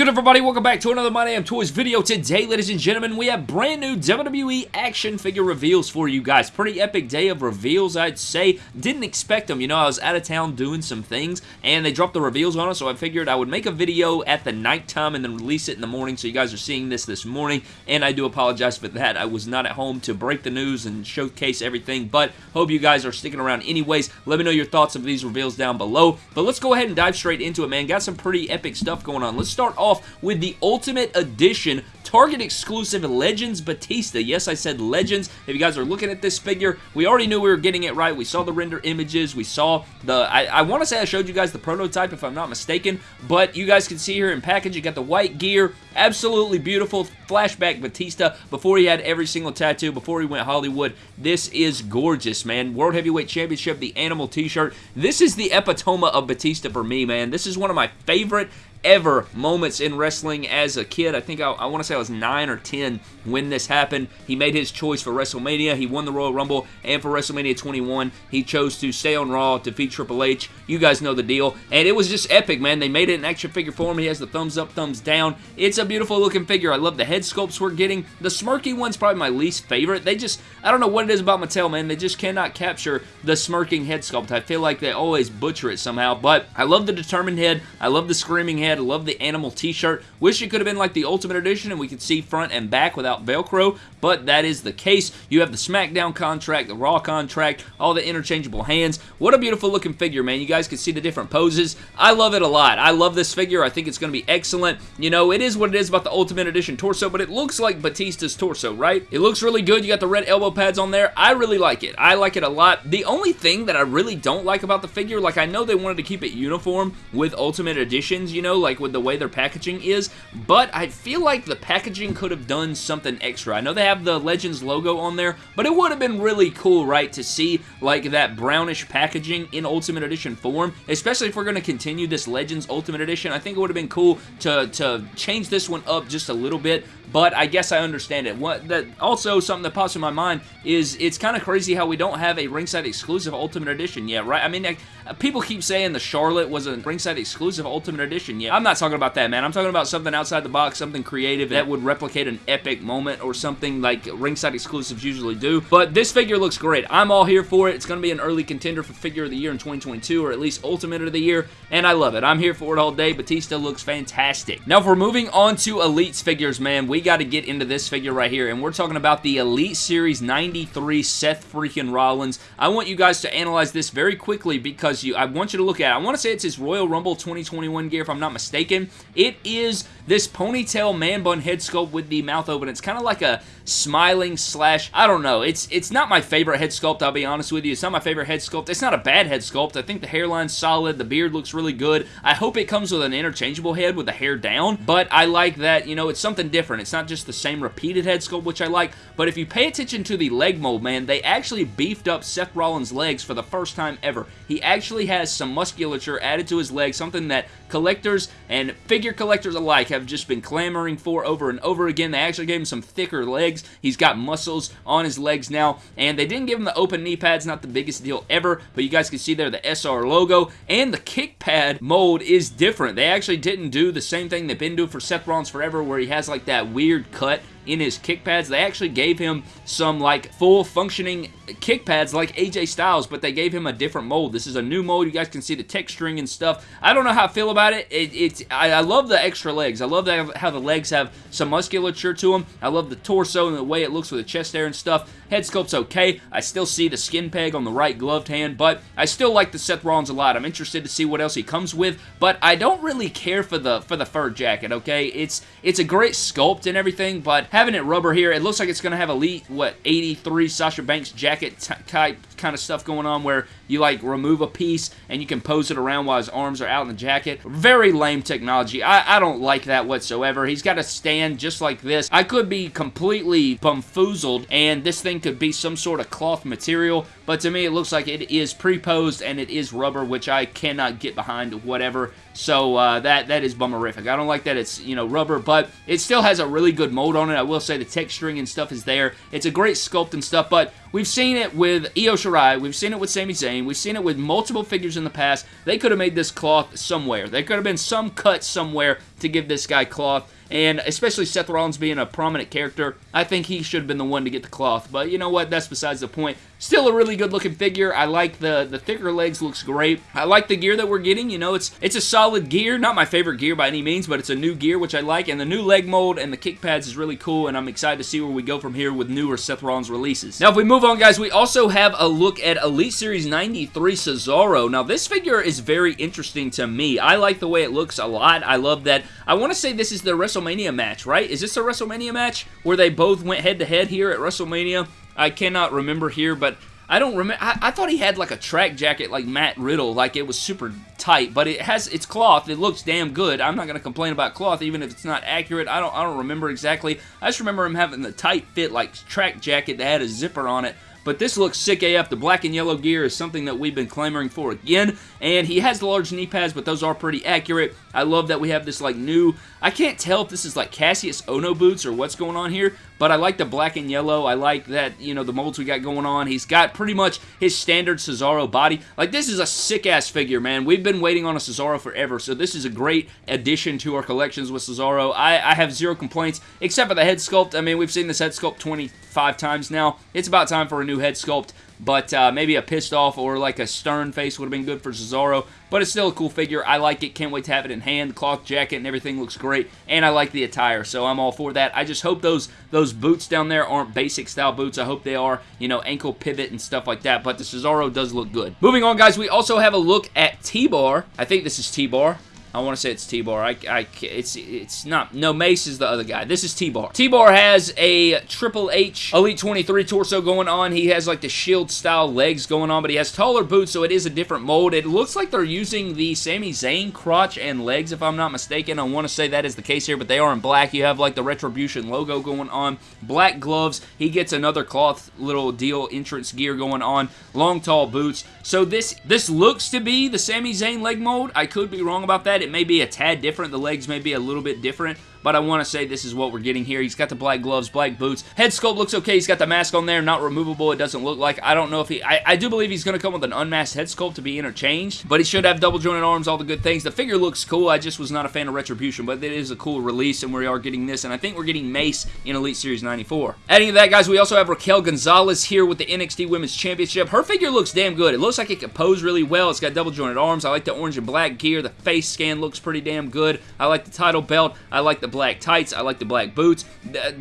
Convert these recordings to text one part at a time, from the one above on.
good, everybody? Welcome back to another My Damn Toys video. Today, ladies and gentlemen, we have brand new WWE action figure reveals for you guys. Pretty epic day of reveals, I'd say. Didn't expect them. You know, I was out of town doing some things, and they dropped the reveals on us, so I figured I would make a video at the nighttime and then release it in the morning, so you guys are seeing this this morning, and I do apologize for that. I was not at home to break the news and showcase everything, but hope you guys are sticking around anyways. Let me know your thoughts of these reveals down below, but let's go ahead and dive straight into it, man. Got some pretty epic stuff going on. Let's start off with the Ultimate Edition Target exclusive Legends Batista. Yes, I said Legends. If you guys are looking at this figure, we already knew we were getting it right. We saw the render images. We saw the... I, I want to say I showed you guys the prototype, if I'm not mistaken, but you guys can see here in package, you got the white gear. Absolutely beautiful flashback Batista before he had every single tattoo, before he went Hollywood. This is gorgeous, man. World Heavyweight Championship, the Animal t-shirt. This is the epitome of Batista for me, man. This is one of my favorite ever moments in wrestling as a kid. I think I, I want to say I was 9 or 10 when this happened. He made his choice for WrestleMania. He won the Royal Rumble, and for WrestleMania 21, he chose to stay on Raw, defeat Triple H. You guys know the deal. And it was just epic, man. They made it an action figure form. He has the thumbs up, thumbs down. It's a beautiful looking figure. I love the head sculpts we're getting. The smirky one's probably my least favorite. They just, I don't know what it is about Mattel, man. They just cannot capture the smirking head sculpt. I feel like they always butcher it somehow, but I love the determined head. I love the screaming head. I love the animal t-shirt. Wish it could have been like the Ultimate Edition and we could see front and back without Velcro, but that is the case. You have the SmackDown contract, the Raw contract, all the interchangeable hands. What a beautiful looking figure, man. You guys can see the different poses. I love it a lot. I love this figure. I think it's going to be excellent. You know, it is what it is about the Ultimate Edition torso, but it looks like Batista's torso, right? It looks really good. You got the red elbow pads on there. I really like it. I like it a lot. The only thing that I really don't like about the figure, like I know they wanted to keep it uniform with Ultimate Editions, you know, like with the way their packaging is, but I feel like the packaging could have done something extra. I know they have the Legends logo on there, but it would have been really cool, right, to see like that brownish packaging in Ultimate Edition form, especially if we're going to continue this Legends Ultimate Edition. I think it would have been cool to, to change this one up just a little bit, but I guess I understand it. What that Also, something that pops in my mind is it's kind of crazy how we don't have a ringside exclusive Ultimate Edition yet, right? I mean, like, people keep saying the Charlotte was a ringside exclusive Ultimate Edition yet. I'm not talking about that, man. I'm talking about something outside the box, something creative that would replicate an epic moment or something like ringside exclusives usually do. But this figure looks great. I'm all here for it. It's going to be an early contender for Figure of the Year in 2022, or at least Ultimate of the Year, and I love it. I'm here for it all day. Batista looks fantastic. Now, if we're moving on to Elites figures, man, we got to get into this figure right here, and we're talking about the Elite Series 93 Seth freaking Rollins. I want you guys to analyze this very quickly because you, I want you to look at it. I want to say it's his Royal Rumble 2021 gear, if I'm not mistaken. It is this ponytail man bun head sculpt with the mouth open. It's kind of like a smiling slash, I don't know. It's it's not my favorite head sculpt, I'll be honest with you. It's not my favorite head sculpt. It's not a bad head sculpt. I think the hairline's solid. The beard looks really good. I hope it comes with an interchangeable head with the hair down, but I like that, you know, it's something different. It's not just the same repeated head sculpt, which I like, but if you pay attention to the leg mold, man, they actually beefed up Seth Rollins' legs for the first time ever. He actually has some musculature added to his legs, something that collectors and figure collectors alike have just been clamoring for over and over again. They actually gave him some thicker legs. He's got muscles on his legs now, and they didn't give him the open knee pads, not the biggest deal ever, but you guys can see there the SR logo, and the kick pad mold is different. They actually didn't do the same thing they've been doing for Seth Rollins forever, where he has like that weird cut in his kick pads. They actually gave him some like full functioning kick pads like AJ Styles, but they gave him a different mold. This is a new mold. You guys can see the texturing and stuff. I don't know how I feel about it. it it's I, I, love the extra legs. I love that, how the legs have some musculature to them. I love the torso and the way it looks with the chest there and stuff. Head sculpt's okay. I still see the skin peg on the right gloved hand, but I still like the Seth Rollins a lot. I'm interested to see what else he comes with, but I don't really care for the for the fur jacket, okay? It's it's a great sculpt and everything, but having it rubber here, it looks like it's going to have Elite, what, 83 Sasha Banks jacket type kind of stuff going on where you like remove a piece and you can pose it around while his arms are out in the jacket. Very lame technology. I, I don't like that whatsoever. He's got a stand just like this. I could be completely bumfoozled and this thing could be some sort of cloth material, but to me it looks like it is pre-posed and it is rubber, which I cannot get behind whatever. So uh, that that is bummerific. I don't like that it's, you know, rubber, but it still has a really good mold on it. I will say the texturing and stuff is there. It's a great sculpt and stuff, but we've seen it with Io Shirai. We've seen it with Sami Zayn. We've seen it with multiple figures in the past. They could have made this cloth somewhere. There could have been some cut somewhere to give this guy cloth and especially Seth Rollins being a prominent character, I think he should have been the one to get the cloth. But you know what? That's besides the point. Still a really good looking figure. I like the, the thicker legs, looks great. I like the gear that we're getting. You know, it's it's a solid gear. Not my favorite gear by any means, but it's a new gear, which I like. And the new leg mold and the kick pads is really cool, and I'm excited to see where we go from here with newer Seth Rollins releases. Now, if we move on, guys, we also have a look at Elite Series 93 Cesaro. Now, this figure is very interesting to me. I like the way it looks a lot. I love that. I want to say this is the WrestleMania match, right? Is this a WrestleMania match where they both went head-to-head -head here at WrestleMania? I cannot remember here, but I don't remember. I, I, thought he had like a track jacket like Matt Riddle, like it was super tight, but it has it's cloth. It looks damn good. I'm not gonna complain about cloth, even if it's not accurate. I don't I don't remember exactly. I just remember him having the tight fit like track jacket that had a zipper on it. But this looks sick AF. The black and yellow gear is something that we've been clamoring for again. And he has the large knee pads, but those are pretty accurate. I love that we have this like new, I can't tell if this is like Kassius Ohno boots or what's going on here, but I like the black and yellow. I like that, you know, the molds we got going on. He's got pretty much his standard Cesaro body. Like, this is a sick-ass figure, man. We've been waiting on a Cesaro forever, so this is a great addition to our collections with Cesaro. I, I have zero complaints, except for the head sculpt. I mean, we've seen this head sculpt 25 times now. It's about time for a new head sculpt but uh, maybe a pissed off or like a stern face would have been good for Cesaro, but it's still a cool figure. I like it. Can't wait to have it in hand. Cloth jacket and everything looks great, and I like the attire, so I'm all for that. I just hope those those boots down there aren't basic style boots. I hope they are, you know, ankle pivot and stuff like that, but the Cesaro does look good. Moving on, guys, we also have a look at T-Bar. I think this is T-Bar. I want to say it's T-Bar. I, I, it's, it's not. No, Mace is the other guy. This is T-Bar. T-Bar has a Triple H Elite 23 torso going on. He has like the shield style legs going on, but he has taller boots, so it is a different mold. It looks like they're using the Sami Zayn crotch and legs, if I'm not mistaken. I want to say that is the case here, but they are in black. You have like the Retribution logo going on. Black gloves. He gets another cloth little deal entrance gear going on. Long, tall boots. So this, this looks to be the Sami Zayn leg mold. I could be wrong about that. It may be a tad different. The legs may be a little bit different but I want to say this is what we're getting here. He's got the black gloves, black boots. Head sculpt looks okay. He's got the mask on there, not removable. It doesn't look like. I don't know if he... I, I do believe he's going to come with an unmasked head sculpt to be interchanged, but he should have double jointed arms, all the good things. The figure looks cool. I just was not a fan of Retribution, but it is a cool release, and we are getting this, and I think we're getting Mace in Elite Series 94. Adding to that, guys, we also have Raquel Gonzalez here with the NXT Women's Championship. Her figure looks damn good. It looks like it can pose really well. It's got double jointed arms. I like the orange and black gear. The face scan looks pretty damn good. I like the title belt. I like the black tights. I like the black boots.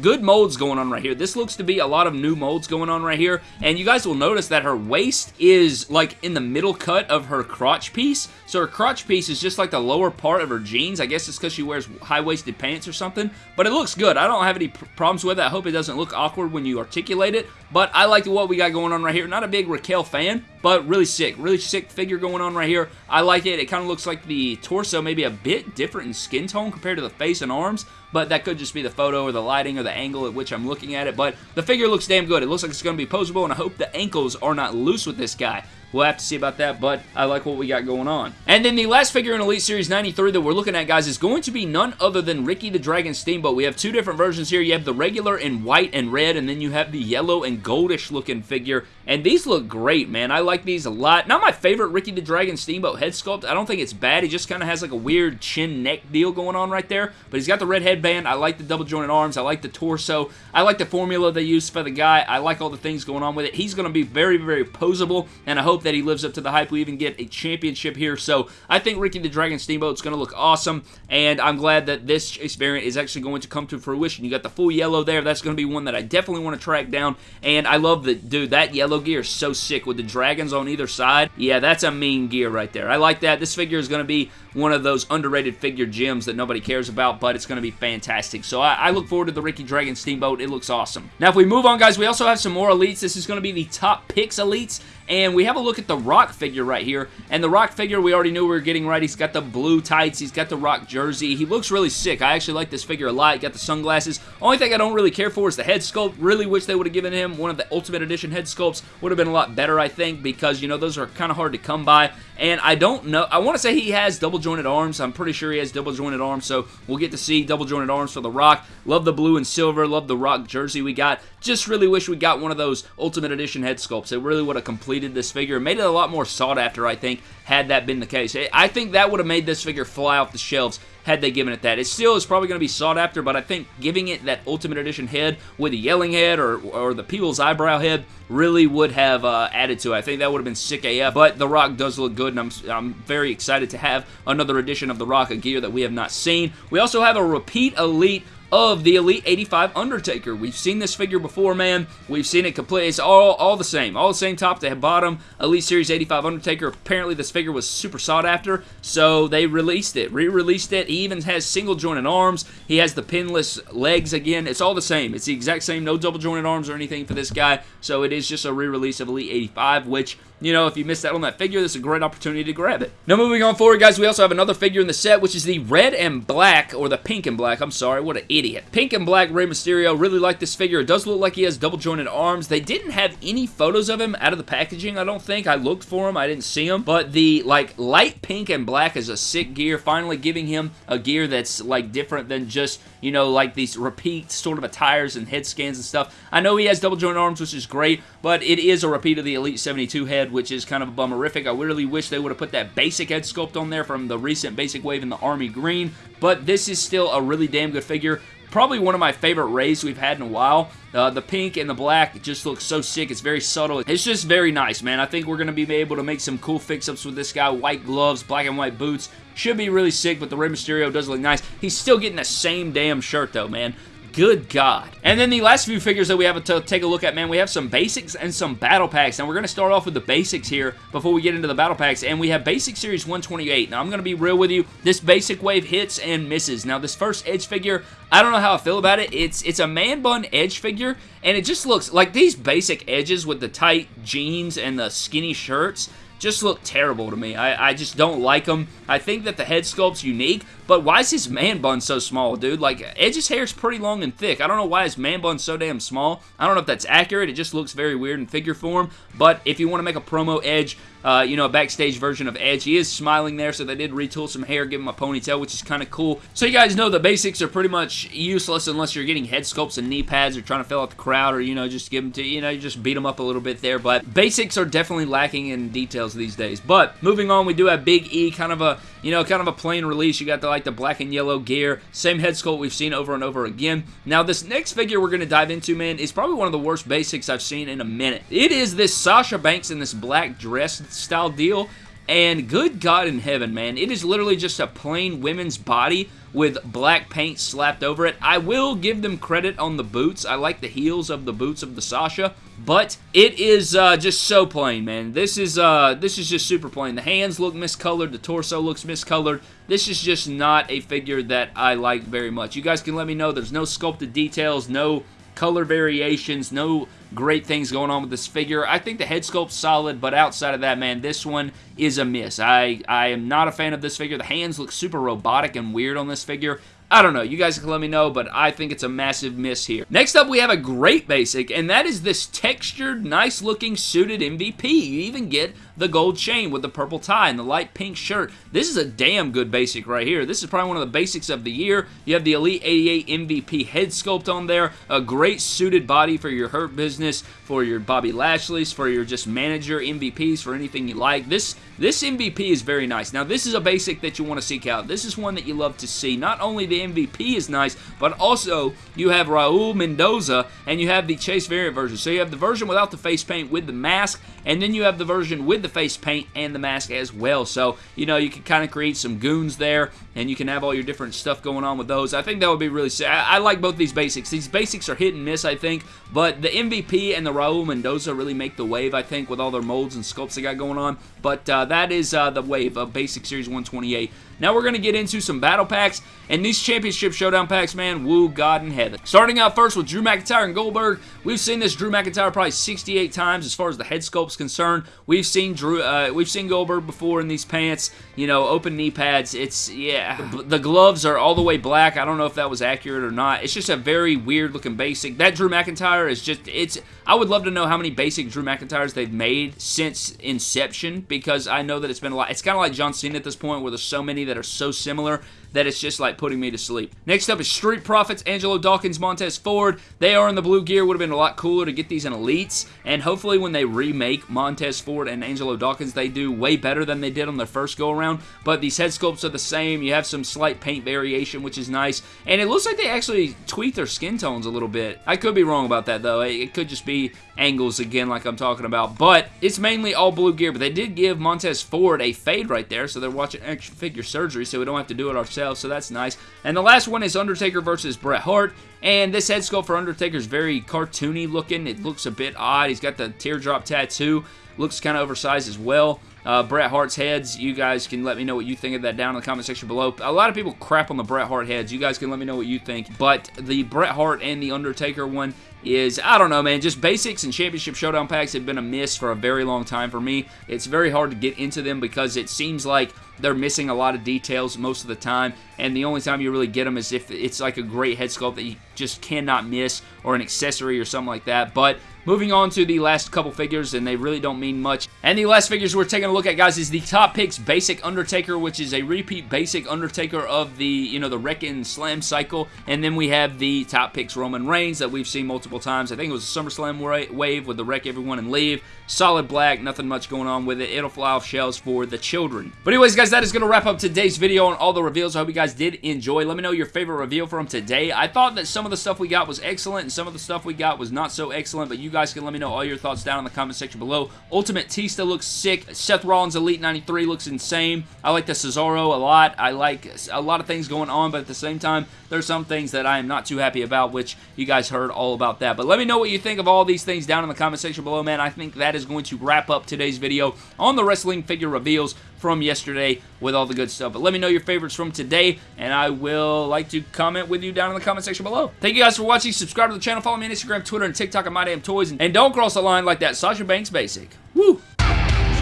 Good molds going on right here. This looks to be a lot of new molds going on right here. And you guys will notice that her waist is like in the middle cut of her crotch piece. So her crotch piece is just like the lower part of her jeans. I guess it's because she wears high-waisted pants or something. But it looks good. I don't have any problems with it. I hope it doesn't look awkward when you articulate it. But I like what we got going on right here. Not a big Raquel fan, but really sick. Really sick figure going on right here. I like it. It kind of looks like the torso maybe a bit different in skin tone compared to the face and arms, but that could just be the photo or the lighting or the angle at which I'm looking at it, but the figure looks damn good. It looks like it's going to be posable, and I hope the ankles are not loose with this guy. We'll have to see about that, but I like what we got going on. And then the last figure in Elite Series 93 that we're looking at, guys, is going to be none other than Ricky the Dragon Steamboat. We have two different versions here. You have the regular in white and red, and then you have the yellow and goldish looking figure. And these look great, man. I like these a lot. Not my favorite Ricky the Dragon Steamboat head sculpt. I don't think it's bad. He just kind of has like a weird chin neck deal going on right there. But he's got the red headband. I like the double jointed arms. I like the torso. I like the formula they use for the guy. I like all the things going on with it. He's going to be very, very posable, and I hope that he lives up to the hype. We even get a championship here. So I think Ricky the Dragon Steamboat is going to look awesome, and I'm glad that this Chase variant is actually going to come to fruition. You got the full yellow there. That's going to be one that I definitely want to track down, and I love the, dude, that yellow gear is so sick with the dragons on either side. Yeah, that's a mean gear right there. I like that. This figure is going to be one of those underrated figure gems that nobody cares about, but it's going to be fantastic. So I, I, look forward to the Ricky Dragon Steamboat. It looks awesome. Now, if we move on, guys, we also have some more elites. This is going to be the top picks elites, and we have a look at the Rock figure right here. And the Rock figure, we already knew we were getting right. He's got the blue tights. He's got the Rock jersey. He looks really sick. I actually like this figure a lot. He got the sunglasses. Only thing I don't really care for is the head sculpt. Really wish they would have given him one of the Ultimate Edition head sculpts. Would have been a lot better, I think, because, you know, those are kind of hard to come by. And I don't know. I want to say he has double jointed arms. I'm pretty sure he has double jointed arms, so we'll get to see double jointed arms for The Rock. Love the blue and silver. Love the Rock jersey we got. Just really wish we got one of those Ultimate Edition head sculpts. It really would have completed this figure. Made it a lot more sought after, I think, had that been the case. I think that would have made this figure fly off the shelves had they given it that. It still is probably going to be sought after, but I think giving it that Ultimate Edition head with the yelling head or, or the People's Eyebrow head really would have uh, added to it. I think that would have been sick AF, but The Rock does look good, and I'm, I'm very excited to have another edition of The Rock, a gear that we have not seen. We also have a repeat Elite of the Elite 85 Undertaker. We've seen this figure before, man. We've seen it complete. It's all, all the same. All the same top to bottom. Elite Series 85 Undertaker. Apparently, this figure was super sought after, so they released it. Re-released it. He even has single jointed arms. He has the pinless legs again. It's all the same. It's the exact same. No double jointed arms or anything for this guy, so it is just a re-release of Elite 85, which you know, if you missed out on that figure, this is a great opportunity to grab it. Now, moving on forward, guys, we also have another figure in the set, which is the red and black, or the pink and black. I'm sorry, what an idiot. Pink and black Rey Mysterio. Really like this figure. It does look like he has double jointed arms. They didn't have any photos of him out of the packaging, I don't think. I looked for him. I didn't see him. But the, like, light pink and black is a sick gear. Finally giving him a gear that's, like, different than just, you know, like these repeat sort of attires and head scans and stuff. I know he has double jointed arms, which is great, but it is a repeat of the Elite 72 head, which is kind of a bummerific. I really wish they would have put that basic head sculpt on there from the recent basic wave in the Army Green, but this is still a really damn good figure probably one of my favorite Reys we've had in a while. Uh, the pink and the black just looks so sick. It's very subtle. It's just very nice, man. I think we're going to be able to make some cool fix-ups with this guy. White gloves, black and white boots. Should be really sick, but the Rey Mysterio does look nice. He's still getting the same damn shirt, though, man. Good God. And then the last few figures that we have to take a look at, man, we have some basics and some battle packs. And we're going to start off with the basics here before we get into the battle packs, and we have Basic Series 128. Now, I'm going to be real with you. This basic wave hits and misses. Now, this first Edge figure, I don't know how I feel about it. It's, it's a man bun Edge figure, and it just looks like these basic edges with the tight jeans and the skinny shirts just look terrible to me. I, I just don't like them. I think that the head sculpt's unique, but why is his man bun so small, dude? Like, Edge's hair is pretty long and thick. I don't know why his man bun's so damn small. I don't know if that's accurate. It just looks very weird in figure form, but if you want to make a promo Edge, uh, you know, a backstage version of Edge. He is smiling there, so they did retool some hair, give him a ponytail, which is kind of cool. So you guys know the basics are pretty much useless unless you're getting head sculpts and knee pads or trying to fill out the crowd or, you know, just give them to, you know, just beat them up a little bit there. But basics are definitely lacking in details these days. But moving on, we do have Big E, kind of a, you know, kind of a plain release. You got the, like, the black and yellow gear. Same head sculpt we've seen over and over again. Now, this next figure we're going to dive into, man, is probably one of the worst basics I've seen in a minute. It is this Sasha Banks in this black dress style deal. And good God in heaven, man, it is literally just a plain women's body with black paint slapped over it. I will give them credit on the boots. I like the heels of the boots of the Sasha, but it is uh, just so plain, man. This is uh, this is just super plain. The hands look miscolored. The torso looks miscolored. This is just not a figure that I like very much. You guys can let me know. There's no sculpted details, no color variations, no great things going on with this figure. I think the head sculpt's solid, but outside of that, man, this one is a miss. I, I am not a fan of this figure. The hands look super robotic and weird on this figure. I don't know. You guys can let me know, but I think it's a massive miss here. Next up, we have a great basic, and that is this textured, nice-looking suited MVP. You even get the gold chain with the purple tie and the light pink shirt. This is a damn good basic right here. This is probably one of the basics of the year. You have the Elite 88 MVP head sculpt on there, a great suited body for your Hurt Business, for your Bobby Lashley's, for your just manager MVPs, for anything you like. This this MVP is very nice. Now, this is a basic that you want to seek out. This is one that you love to see. Not only the MVP is nice, but also you have Raul Mendoza and you have the Chase variant version. So you have the version without the face paint with the mask, and then you have the version with the face paint and the mask as well. So, you know, you can kind of create some goons there, and you can have all your different stuff going on with those. I think that would be really sick. I, I like both these basics. These basics are hit and miss, I think, but the MVP and the Raul Mendoza really make the wave, I think, with all their molds and sculpts they got going on. But uh, that is uh, the wave of Basic Series 128. Now we're going to get into some battle packs, and these Championship Showdown packs, man, woo God in heaven. Starting out first with Drew McIntyre and Goldberg. We've seen this Drew McIntyre probably 68 times as far as the head sculpt's concerned. We've seen Drew, uh, we've seen Goldberg before in these pants, you know, open knee pads. It's, yeah, the, the gloves are all the way black. I don't know if that was accurate or not. It's just a very weird looking basic. That Drew McIntyre is just, it's, I would love to know how many basic Drew McIntyres they've made since inception because I know that it's been a lot. It's kind of like John Cena at this point where there's so many that are so similar that it's just like putting me to sleep. Next up is Street Profits, Angelo Dawkins, Montez Ford. They are in the blue gear. Would have been a lot cooler to get these in Elites, and hopefully when they remake Montez Ford and Angelo Dawkins, they do way better than they did on their first go-around, but these head sculpts are the same. You have some slight paint variation, which is nice, and it looks like they actually tweak their skin tones a little bit. I could be wrong about that, though. It could just be angles again like I'm talking about, but it's mainly all blue gear, but they did give Montez Ford a fade right there, so they're watching action figure surgery, so we don't have to do it ourselves, so that's nice. And the last one is Undertaker versus Bret Hart, and this head sculpt for Undertaker is very cartoony looking. It looks a bit odd. He's got the teardrop tattoo. Looks kind of oversized as well. Uh, Bret Hart's heads, you guys can let me know what you think of that down in the comment section below. A lot of people crap on the Bret Hart heads. You guys can let me know what you think. But the Bret Hart and the Undertaker one is, I don't know, man, just basics and Championship Showdown packs have been a miss for a very long time for me. It's very hard to get into them because it seems like they're missing a lot of details most of the time, and the only time you really get them is if it's like a great head sculpt that you just cannot miss, or an accessory or something like that, but Moving on to the last couple figures, and they really don't mean much. And the last figures we're taking a look at, guys, is the Top Picks Basic Undertaker, which is a repeat Basic Undertaker of the, you know, the Wreck-In Slam cycle. And then we have the Top Picks Roman Reigns that we've seen multiple times. I think it was a SummerSlam wave with the Wreck Everyone and Leave. Solid black, nothing much going on with it. It'll fly off shelves for the children. But anyways, guys, that is going to wrap up today's video on all the reveals. I hope you guys did enjoy. Let me know your favorite reveal from today. I thought that some of the stuff we got was excellent, and some of the stuff we got was not so excellent, but you guys can let me know all your thoughts down in the comment section below. Ultimate Tista looks sick. Seth Rollins Elite 93 looks insane. I like the Cesaro a lot. I like a lot of things going on, but at the same time, there's some things that I am not too happy about, which you guys heard all about that. But let me know what you think of all these things down in the comment section below, man. I think that is going to wrap up today's video on the wrestling figure reveals from yesterday with all the good stuff. But let me know your favorites from today, and I will like to comment with you down in the comment section below. Thank you guys for watching. Subscribe to the channel. Follow me on Instagram, Twitter, and TikTok at MyDamnToys. And don't cross the line like that Sasha Banks basic. Woo!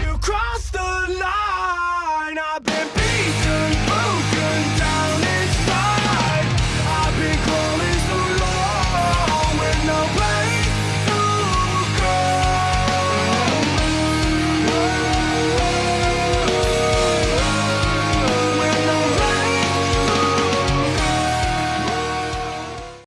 You crossed the line!